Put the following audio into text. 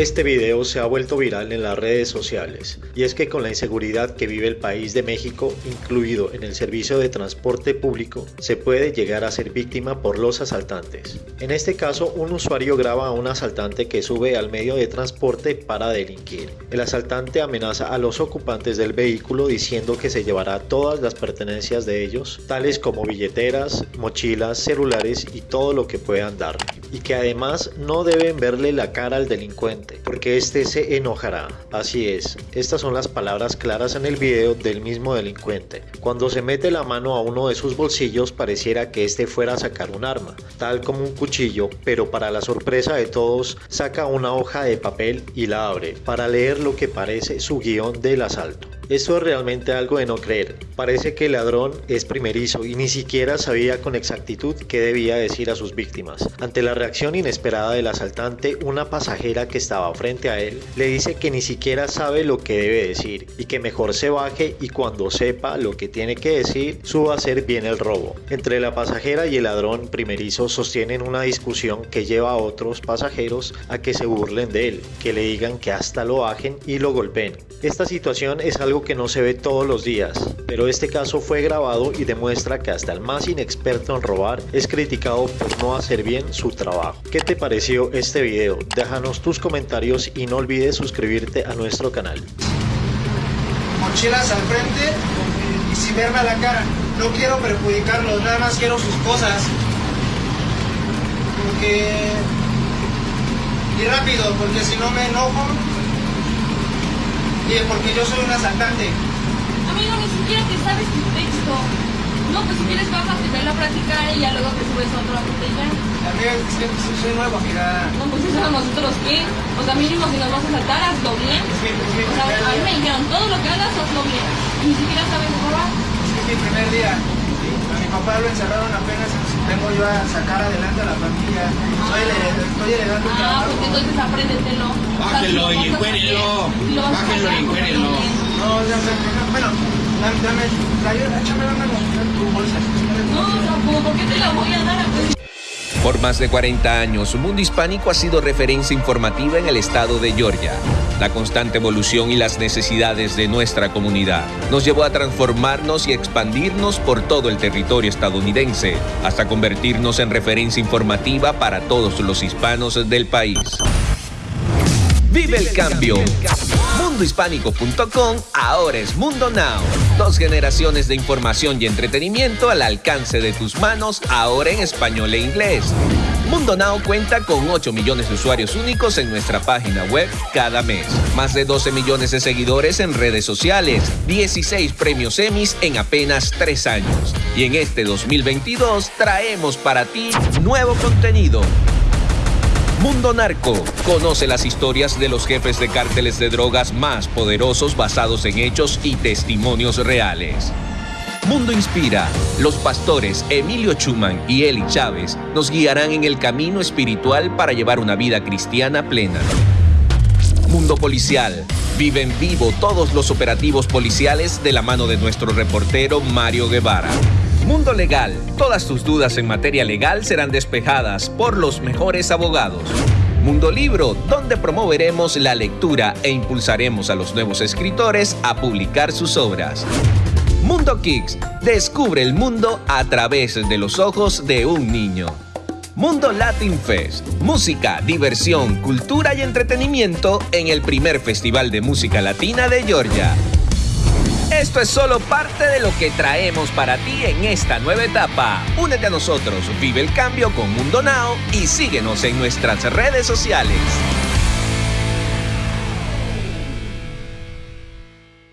Este video se ha vuelto viral en las redes sociales y es que con la inseguridad que vive el país de México, incluido en el servicio de transporte público, se puede llegar a ser víctima por los asaltantes. En este caso, un usuario graba a un asaltante que sube al medio de transporte para delinquir. El asaltante amenaza a los ocupantes del vehículo diciendo que se llevará todas las pertenencias de ellos, tales como billeteras, mochilas, celulares y todo lo que puedan dar y que además no deben verle la cara al delincuente, porque éste se enojará. Así es, estas son las palabras claras en el video del mismo delincuente. Cuando se mete la mano a uno de sus bolsillos pareciera que éste fuera a sacar un arma, tal como un cuchillo, pero para la sorpresa de todos saca una hoja de papel y la abre para leer lo que parece su guion del asalto. Esto es realmente algo de no creer. Parece que el ladrón es primerizo y ni siquiera sabía con exactitud qué debía decir a sus víctimas. Ante la reacción inesperada del asaltante, una pasajera que estaba frente a él le dice que ni siquiera sabe lo que debe decir y que mejor se baje y cuando sepa lo que tiene que decir, suba a hacer bien el robo. Entre la pasajera y el ladrón primerizo sostienen una discusión que lleva a otros pasajeros a que se burlen de él, que le digan que hasta lo bajen y lo golpeen. Esta situación es algo que no se ve todos los días, pero este caso fue grabado y demuestra que hasta el más inexperto en robar es criticado por no hacer bien su trabajo. ¿Qué te pareció este video? Déjanos tus comentarios y no olvides suscribirte a nuestro canal. Mochilas al frente y sin verme a la cara. No quiero perjudicarlos, nada más quiero sus cosas. Y rápido, porque si no me enojo porque yo soy un asaltante. Amigo, ni siquiera te sabes tu texto. No, pues si quieres bájate, ve la práctica y ya luego te subes a otra botella. Amiga, es que soy nuevo, amiga. No, pues eso nosotros qué. O sea, mínimo si nos vas a saltar, hazlo bien. Es mi, es mi O sea, a mí me dijeron, todo lo que hagas, hazlo bien. Y ni siquiera sabes robar. Es que es mi primer día. A mi papá lo encerraron apenas y vengo yo a sacar adelante a la familia. Soy estoy heredando Ah, pues entonces apréndetelo. Bájenlo O sea, si y encuérenlo. hacer, si lo vas a Bájenlo sacar, y pues encuérenlo. No, ya bueno, dame, dame, échame la mano, Por más de 40 años, Mundo Hispánico ha sido referencia informativa en el estado de Georgia. La constante evolución y las necesidades de nuestra comunidad nos llevó a transformarnos y expandirnos por todo el territorio estadounidense, hasta convertirnos en referencia informativa para todos los hispanos del país. Vive el cambio. Mundohispánico.com ahora es Mundo Now. Dos generaciones de información y entretenimiento al alcance de tus manos, ahora en español e inglés. Mundo Now cuenta con 8 millones de usuarios únicos en nuestra página web cada mes. Más de 12 millones de seguidores en redes sociales. 16 premios Emmys en apenas 3 años. Y en este 2022 traemos para ti nuevo contenido. Mundo Narco. Conoce las historias de los jefes de cárteles de drogas más poderosos basados en hechos y testimonios reales. Mundo Inspira. Los pastores Emilio Chuman y Eli Chávez nos guiarán en el camino espiritual para llevar una vida cristiana plena. Mundo Policial. Vive en vivo todos los operativos policiales de la mano de nuestro reportero Mario Guevara. Mundo Legal. Todas tus dudas en materia legal serán despejadas por los mejores abogados. Mundo Libro, donde promoveremos la lectura e impulsaremos a los nuevos escritores a publicar sus obras. Mundo Kicks. Descubre el mundo a través de los ojos de un niño. Mundo Latin Fest. Música, diversión, cultura y entretenimiento en el primer festival de música latina de Georgia. Esto es solo parte de lo que traemos para ti en esta nueva etapa. Únete a nosotros, vive el cambio con Mundo Now y síguenos en nuestras redes sociales.